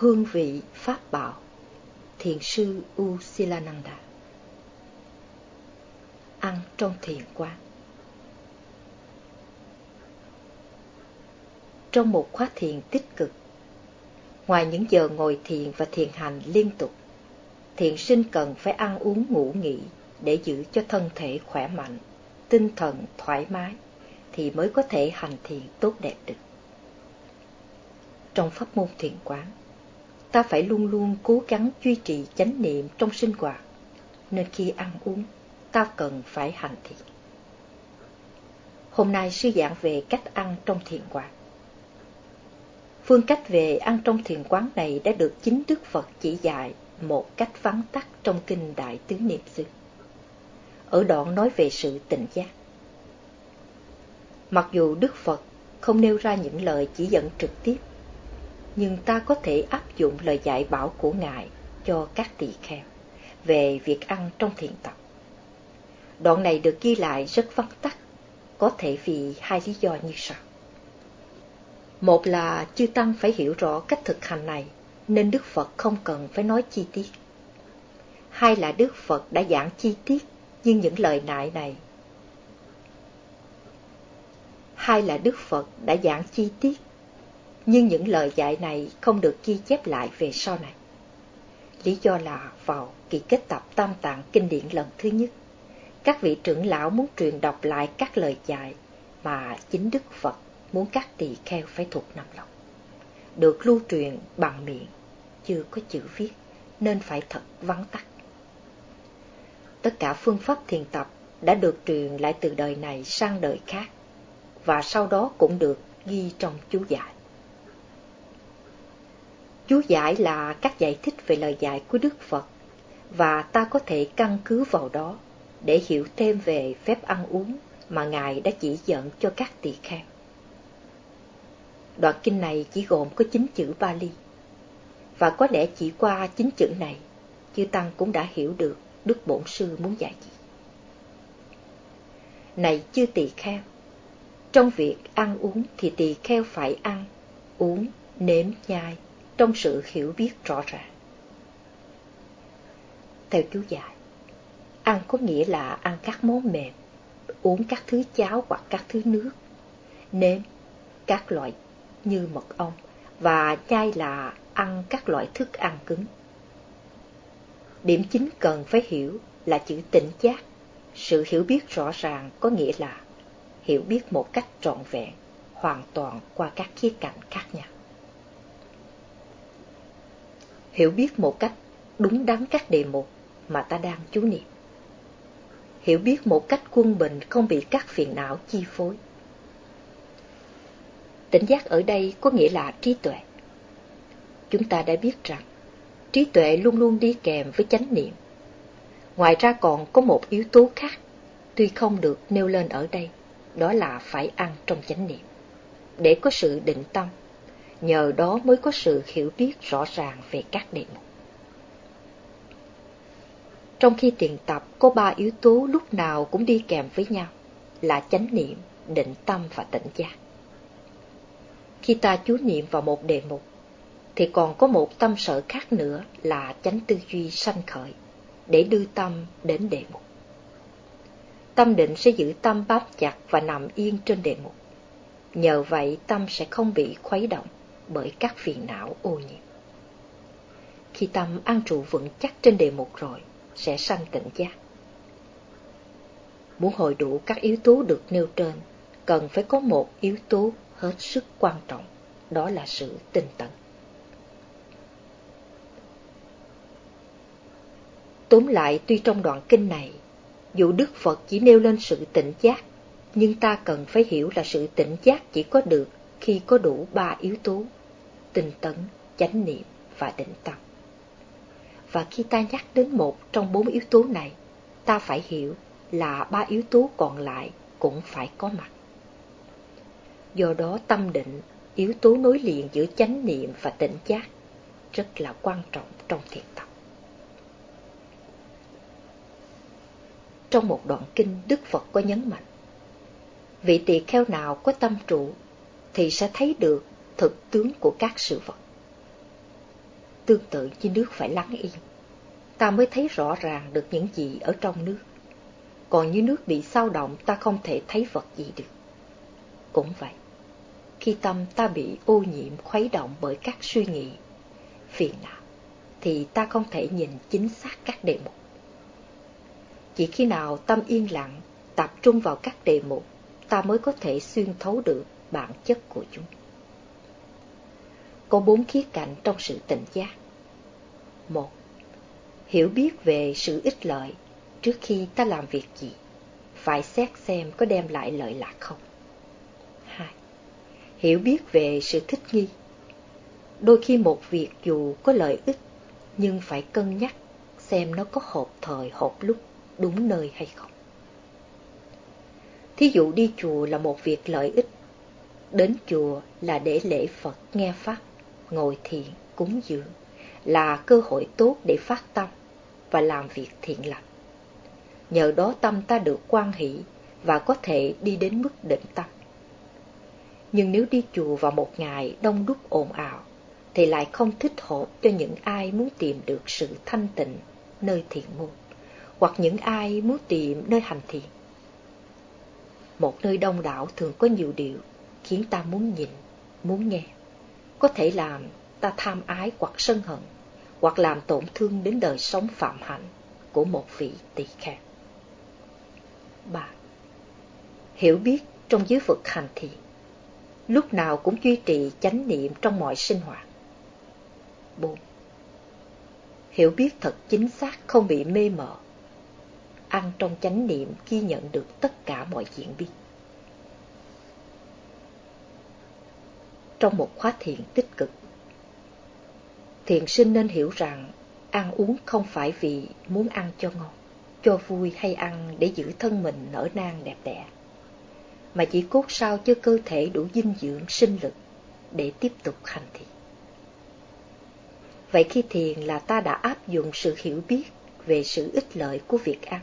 hương vị pháp bảo, thiền sư u silananda ăn trong thiền quán trong một khóa thiền tích cực, ngoài những giờ ngồi thiền và thiền hành liên tục, thiền sinh cần phải ăn uống ngủ nghỉ để giữ cho thân thể khỏe mạnh, tinh thần thoải mái thì mới có thể hành thiền tốt đẹp được. Trong pháp môn thiền quán ta phải luôn luôn cố gắng duy trì chánh niệm trong sinh hoạt nên khi ăn uống, ta cần phải hành thiện. hôm nay sư giảng về cách ăn trong thiền quán phương cách về ăn trong thiền quán này đã được chính đức phật chỉ dạy một cách vắn tắt trong kinh đại tứ niệm sư. ở đoạn nói về sự tỉnh giác mặc dù đức phật không nêu ra những lời chỉ dẫn trực tiếp nhưng ta có thể áp dụng lời dạy bảo của Ngài cho các tỳ kheo về việc ăn trong thiền tập. Đoạn này được ghi lại rất vắn tắt, có thể vì hai lý do như sau. Một là chư Tăng phải hiểu rõ cách thực hành này, nên Đức Phật không cần phải nói chi tiết. Hai là Đức Phật đã giảng chi tiết, nhưng những lời nại này. Hai là Đức Phật đã giảng chi tiết, nhưng những lời dạy này không được ghi chép lại về sau này. Lý do là vào kỳ kết tập tam tạng kinh điển lần thứ nhất, các vị trưởng lão muốn truyền đọc lại các lời dạy mà chính Đức Phật muốn các tỳ kheo phải thuộc nằm lòng. Được lưu truyền bằng miệng, chưa có chữ viết, nên phải thật vắn tắt. Tất cả phương pháp thiền tập đã được truyền lại từ đời này sang đời khác, và sau đó cũng được ghi trong chú giải. Chú giải là các giải thích về lời dạy của Đức Phật và ta có thể căn cứ vào đó để hiểu thêm về phép ăn uống mà Ngài đã chỉ dẫn cho các tỳ kheo. Đoạn kinh này chỉ gồm có chín chữ Bali và có lẽ chỉ qua chín chữ này chư Tăng cũng đã hiểu được Đức Bổn Sư muốn dạy gì. Này chư tỳ kheo, trong việc ăn uống thì tỳ kheo phải ăn, uống, nếm, nhai, trong sự hiểu biết rõ ràng. Theo chú giải, ăn có nghĩa là ăn các món mềm, uống các thứ cháo hoặc các thứ nước, nếm các loại như mật ong và nhai là ăn các loại thức ăn cứng. Điểm chính cần phải hiểu là chữ tỉnh giác. Sự hiểu biết rõ ràng có nghĩa là hiểu biết một cách trọn vẹn, hoàn toàn qua các khía cạnh khác nhau hiểu biết một cách đúng đắn các đề mục mà ta đang chú niệm. Hiểu biết một cách quân bình không bị các phiền não chi phối. Tỉnh giác ở đây có nghĩa là trí tuệ. Chúng ta đã biết rằng trí tuệ luôn luôn đi kèm với chánh niệm. Ngoài ra còn có một yếu tố khác, tuy không được nêu lên ở đây, đó là phải ăn trong chánh niệm. Để có sự định tâm, nhờ đó mới có sự hiểu biết rõ ràng về các đề mục. Trong khi tiền tập có ba yếu tố lúc nào cũng đi kèm với nhau là chánh niệm, định tâm và tỉnh giác. Khi ta chú niệm vào một đề mục, thì còn có một tâm sở khác nữa là chánh tư duy sanh khởi, để đưa tâm đến đề mục. Tâm định sẽ giữ tâm bám chặt và nằm yên trên đề mục. Nhờ vậy tâm sẽ không bị khuấy động bởi các phiền não ô nhiễm. Khi tâm an trụ vững chắc trên đề mục rồi, sẽ sanh tỉnh giác. Muốn hội đủ các yếu tố được nêu trên, cần phải có một yếu tố hết sức quan trọng, đó là sự tinh tấn. Tóm lại, tuy trong đoạn kinh này, dù Đức Phật chỉ nêu lên sự tỉnh giác, nhưng ta cần phải hiểu là sự tỉnh giác chỉ có được khi có đủ ba yếu tố tinh tấn, chánh niệm và định tâm. Và khi ta nhắc đến một trong bốn yếu tố này, ta phải hiểu là ba yếu tố còn lại cũng phải có mặt. Do đó tâm định, yếu tố nối liền giữa chánh niệm và tỉnh giác, rất là quan trọng trong thiền tập. Trong một đoạn kinh, Đức Phật có nhấn mạnh, vị tỳ kheo nào có tâm trụ thì sẽ thấy được thực tướng của các sự vật. tương tự như nước phải lắng yên. Ta mới thấy rõ ràng được những gì ở trong nước. Còn như nước bị sao động ta không thể thấy vật gì được. Cũng vậy, khi tâm ta bị ô nhiễm khuấy động bởi các suy nghĩ, phiền não, thì ta không thể nhìn chính xác các đề mục. Chỉ khi nào tâm yên lặng, tập trung vào các đề mục, ta mới có thể xuyên thấu được bản chất của chúng. Có bốn khía cạnh trong sự tỉnh giác. Một, hiểu biết về sự ích lợi trước khi ta làm việc gì, phải xét xem có đem lại lợi lạc không. Hai, hiểu biết về sự thích nghi. Đôi khi một việc dù có lợi ích, nhưng phải cân nhắc xem nó có hợp thời hợp lúc, đúng nơi hay không. Thí dụ đi chùa là một việc lợi ích, đến chùa là để lễ Phật nghe Pháp, ngồi thiền, cúng dường, là cơ hội tốt để phát tâm và làm việc thiện lành. Nhờ đó tâm ta được quan hỷ và có thể đi đến mức định tâm. Nhưng nếu đi chùa vào một ngày đông đúc ồn ào, thì lại không thích hợp cho những ai muốn tìm được sự thanh tịnh nơi thiền môn, hoặc những ai muốn tìm nơi hành thiền. Một nơi đông đảo thường có nhiều điều khiến ta muốn nhìn, muốn nghe. Có thể làm ta tham ái hoặc sân hận, hoặc làm tổn thương đến đời sống phạm hạnh của một vị tỳ kheo. 3. Hiểu biết trong giới vực hành thiện, lúc nào cũng duy trì chánh niệm trong mọi sinh hoạt. 4. Hiểu biết thật chính xác không bị mê mờ, ăn trong chánh niệm ghi nhận được tất cả mọi diễn biến. Trong một khóa thiền tích cực, thiền sinh nên hiểu rằng ăn uống không phải vì muốn ăn cho ngon, cho vui hay ăn để giữ thân mình nở nang đẹp đẽ, mà chỉ cốt sao cho cơ thể đủ dinh dưỡng sinh lực để tiếp tục hành thiền. Vậy khi thiền là ta đã áp dụng sự hiểu biết về sự ích lợi của việc ăn.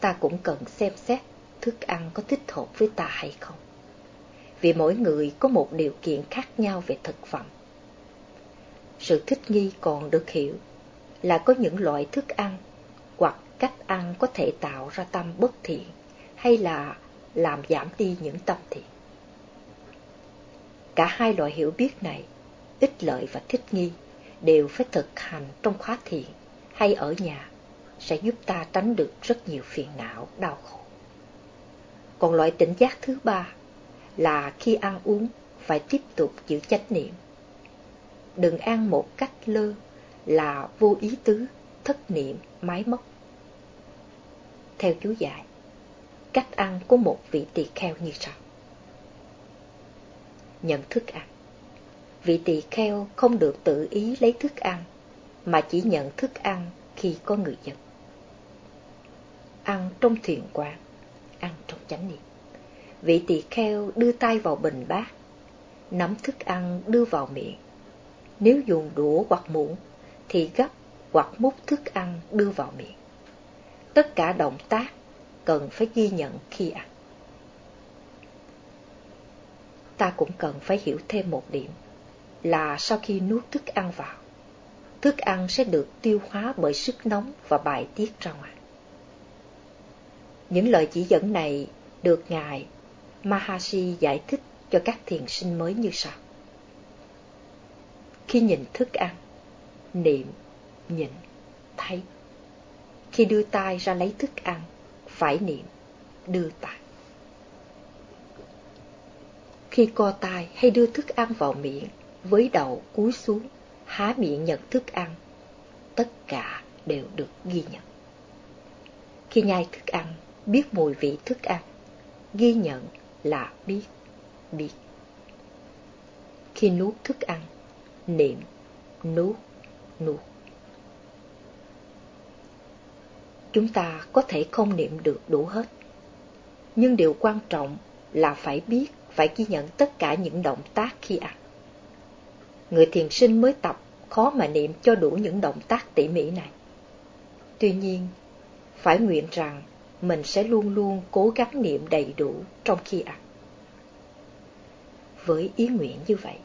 Ta cũng cần xem xét thức ăn có thích hợp với ta hay không. Vì mỗi người có một điều kiện khác nhau về thực phẩm. Sự thích nghi còn được hiểu là có những loại thức ăn hoặc cách ăn có thể tạo ra tâm bất thiện hay là làm giảm đi những tâm thiện. Cả hai loại hiểu biết này, ích lợi và thích nghi, đều phải thực hành trong khóa thiền hay ở nhà sẽ giúp ta tránh được rất nhiều phiền não, đau khổ. Còn loại tỉnh giác thứ ba là khi ăn uống phải tiếp tục giữ chánh niệm. Đừng ăn một cách lơ là vô ý tứ, thất niệm, máy móc. Theo chú giải, cách ăn của một vị tỳ kheo như sau. Nhận thức ăn vị tỳ kheo không được tự ý lấy thức ăn, mà chỉ nhận thức ăn khi có người dân. Ăn trong thiền quán, ăn trong chánh niệm. Vị tỳ kheo đưa tay vào bình bát, nắm thức ăn đưa vào miệng. Nếu dùng đũa hoặc muỗng, thì gấp hoặc múc thức ăn đưa vào miệng. Tất cả động tác cần phải ghi nhận khi ăn. Ta cũng cần phải hiểu thêm một điểm là sau khi nuốt thức ăn vào, thức ăn sẽ được tiêu hóa bởi sức nóng và bài tiết ra ngoài. Những lời chỉ dẫn này được Ngài Mahasi giải thích cho các thiền sinh mới như sau. Khi nhìn thức ăn, niệm, nhìn, thấy. Khi đưa tay ra lấy thức ăn, phải niệm, đưa tay. Khi co tay hay đưa thức ăn vào miệng, với đầu cúi xuống, há miệng nhận thức ăn. Tất cả đều được ghi nhận. Khi nhai thức ăn, biết mùi vị thức ăn, ghi nhận là biết, biết. Khi nuốt thức ăn, niệm, nuốt, nuốt. Chúng ta có thể không niệm được đủ hết, nhưng điều quan trọng là phải biết, phải ghi nhận tất cả những động tác khi ăn người thiền sinh mới tập khó mà niệm cho đủ những động tác tỉ mỉ này. Tuy nhiên, phải nguyện rằng mình sẽ luôn luôn cố gắng niệm đầy đủ trong khi ăn. Với ý nguyện như vậy,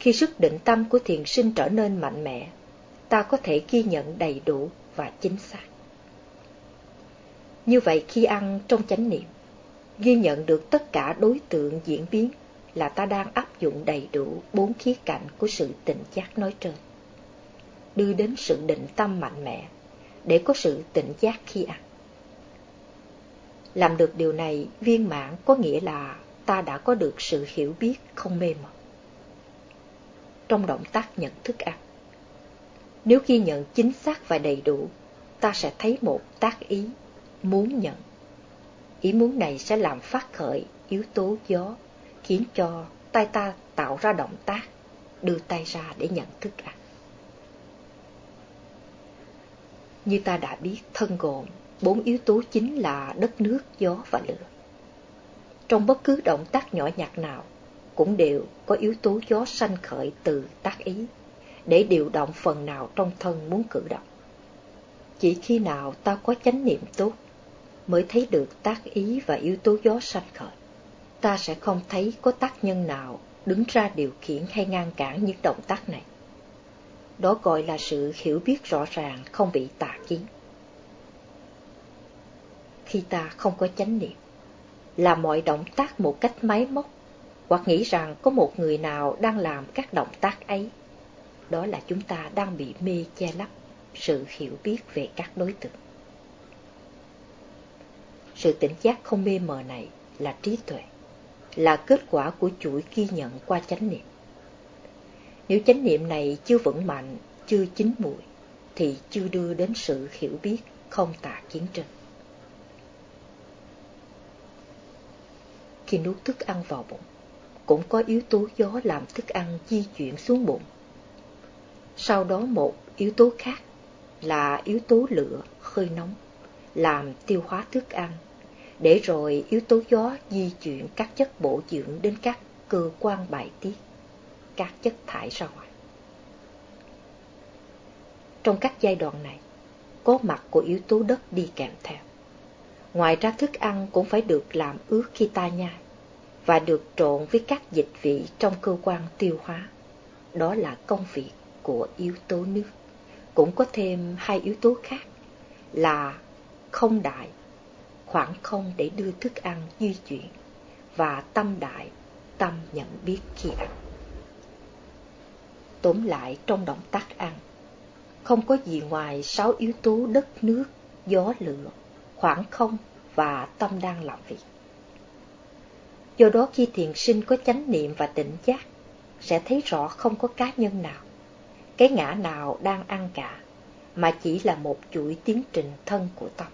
Khi sức định tâm của thiền sinh trở nên mạnh mẽ, ta có thể ghi nhận đầy đủ và chính xác. Như vậy khi ăn trong chánh niệm, ghi nhận được tất cả đối tượng diễn biến là ta đang áp dụng đầy đủ bốn khía cạnh của sự tỉnh giác nói trên, đưa đến sự định tâm mạnh mẽ để có sự tỉnh giác khi ăn. Làm được điều này viên mãn có nghĩa là ta đã có được sự hiểu biết không mê mờ. Trong động tác nhận thức ăn, nếu ghi nhận chính xác và đầy đủ, ta sẽ thấy một tác ý, muốn nhận. Ý muốn này sẽ làm phát khởi yếu tố gió, khiến cho tay ta tạo ra động tác, đưa tay ra để nhận thức ăn. Như ta đã biết, thân gồm bốn yếu tố chính là đất nước, gió và lửa. Trong bất cứ động tác nhỏ nhặt nào, cũng đều có yếu tố gió sanh khởi từ tác ý, để điều động phần nào trong thân muốn cử động. Chỉ khi nào ta có chánh niệm tốt, mới thấy được tác ý và yếu tố gió sanh khởi. Ta sẽ không thấy có tác nhân nào đứng ra điều khiển hay ngăn cản những động tác này. Đó gọi là sự hiểu biết rõ ràng không bị tà kiến. Khi ta không có chánh niệm, làm mọi động tác một cách máy móc, hoặc nghĩ rằng có một người nào đang làm các động tác ấy, đó là chúng ta đang bị mê che lấp sự hiểu biết về các đối tượng. Sự tỉnh giác không mê mờ này là trí tuệ, là kết quả của chuỗi ghi nhận qua chánh niệm. Nếu chánh niệm này chưa vững mạnh, chưa chín mùi, thì chưa đưa đến sự hiểu biết không tà kiến trên. Khi nuốt thức ăn vào bụng, cũng có yếu tố gió làm thức ăn di chuyển xuống bụng. Sau đó một yếu tố khác là yếu tố lửa hơi nóng, làm tiêu hóa thức ăn, để rồi yếu tố gió di chuyển các chất bổ dưỡng đến các cơ quan bài tiết, các chất thải ra ngoài. Trong các giai đoạn này, có mặt của yếu tố đất đi kèm theo. Ngoài ra thức ăn cũng phải được làm ướt khi ta nhai và được trộn với các dịch vị trong cơ quan tiêu hóa. Đó là công việc của yếu tố nước. Cũng có thêm hai yếu tố khác là không đại, khoảng không để đưa thức ăn di chuyển và tâm đại, tâm nhận biết khi ăn. Tóm lại trong động tác ăn, không có gì ngoài sáu yếu tố đất nước, gió lửa, khoảng không và tâm đang làm việc. Do đó khi thiền sinh có chánh niệm và tỉnh giác, sẽ thấy rõ không có cá nhân nào, cái ngã nào đang ăn cả, mà chỉ là một chuỗi tiến trình thân của tâm.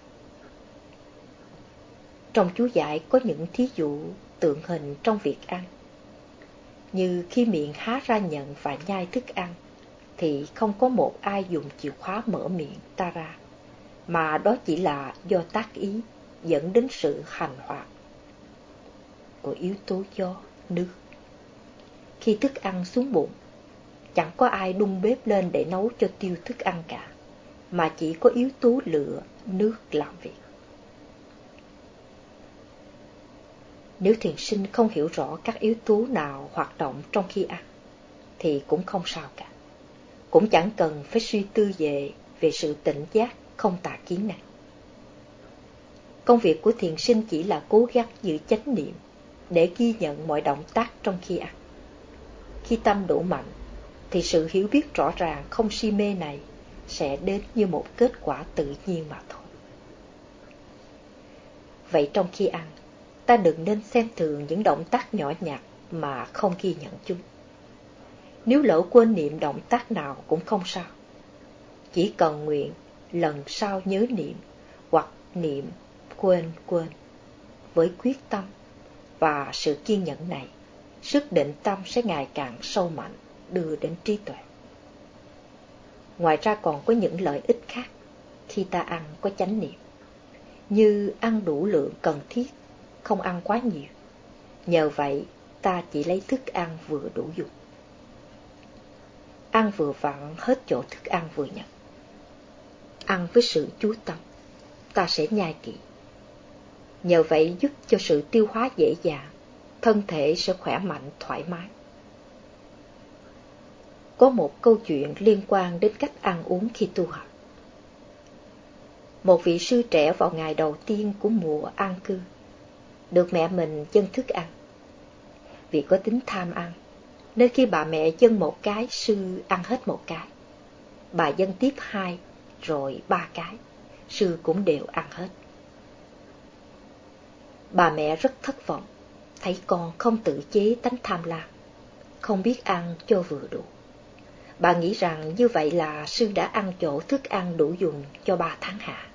Trong chú giải có những thí dụ tượng hình trong việc ăn. Như khi miệng há ra nhận và nhai thức ăn, thì không có một ai dùng chìa khóa mở miệng ta ra, mà đó chỉ là do tác ý dẫn đến sự hành hoạt của yếu tố gió, nước. Khi thức ăn xuống bụng, chẳng có ai đun bếp lên để nấu cho tiêu thức ăn cả, mà chỉ có yếu tố lửa, nước làm việc. Nếu thiền sinh không hiểu rõ các yếu tố nào hoạt động trong khi ăn, thì cũng không sao cả. Cũng chẳng cần phải suy tư về về sự tỉnh giác không tà kiến này. Công việc của thiền sinh chỉ là cố gắng giữ chánh niệm để ghi nhận mọi động tác trong khi ăn. Khi tâm đủ mạnh, thì sự hiểu biết rõ ràng không si mê này sẽ đến như một kết quả tự nhiên mà thôi. Vậy trong khi ăn, ta đừng nên xem thường những động tác nhỏ nhặt mà không ghi nhận chúng. Nếu lỡ quên niệm động tác nào cũng không sao. Chỉ cần nguyện lần sau nhớ niệm hoặc niệm quên quên với quyết tâm và sự kiên nhẫn này, sức định tâm sẽ ngày càng sâu mạnh, đưa đến trí tuệ. Ngoài ra còn có những lợi ích khác khi ta ăn có chánh niệm, như ăn đủ lượng cần thiết, không ăn quá nhiều. Nhờ vậy, ta chỉ lấy thức ăn vừa đủ dùng. Ăn vừa vặn hết chỗ thức ăn vừa nhận. Ăn với sự chú tâm, ta sẽ nhai kỹ nhờ vậy giúp cho sự tiêu hóa dễ dàng, thân thể sẽ khỏe mạnh, thoải mái. có một câu chuyện liên quan đến cách ăn uống khi tu học. Một vị sư trẻ vào ngày đầu tiên của mùa an cư, được mẹ mình chân thức ăn. Vì có tính tham ăn, nên khi bà mẹ chân một cái, sư ăn hết một cái. Bà dân tiếp hai, rồi ba cái, sư cũng đều ăn hết. Bà mẹ rất thất vọng, thấy con không tự chế tánh tham lam, không biết ăn cho vừa đủ. Bà nghĩ rằng như vậy là sư đã ăn chỗ thức ăn đủ dùng cho ba tháng hạ,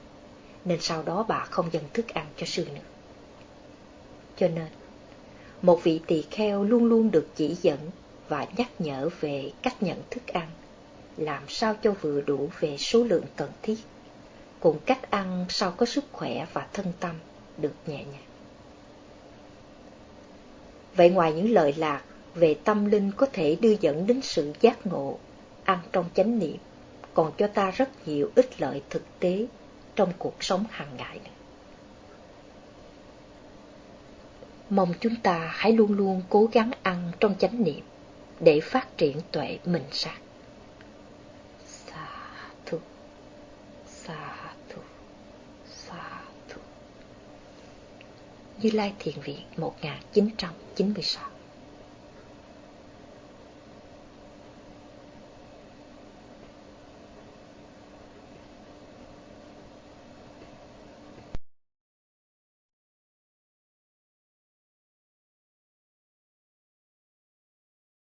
nên sau đó bà không dâng thức ăn cho sư nữa. Cho nên, một vị tỳ kheo luôn luôn được chỉ dẫn và nhắc nhở về cách nhận thức ăn, làm sao cho vừa đủ về số lượng cần thiết, cùng cách ăn sao có sức khỏe và thân tâm được nhẹ nhàng. Vậy ngoài những lời lạc về tâm linh có thể đưa dẫn đến sự giác ngộ, ăn trong chánh niệm, còn cho ta rất nhiều ích lợi thực tế trong cuộc sống hàng ngày. Mong chúng ta hãy luôn luôn cố gắng ăn trong chánh niệm để phát triển tuệ mình sát. Như Lai Thiền Viện 1996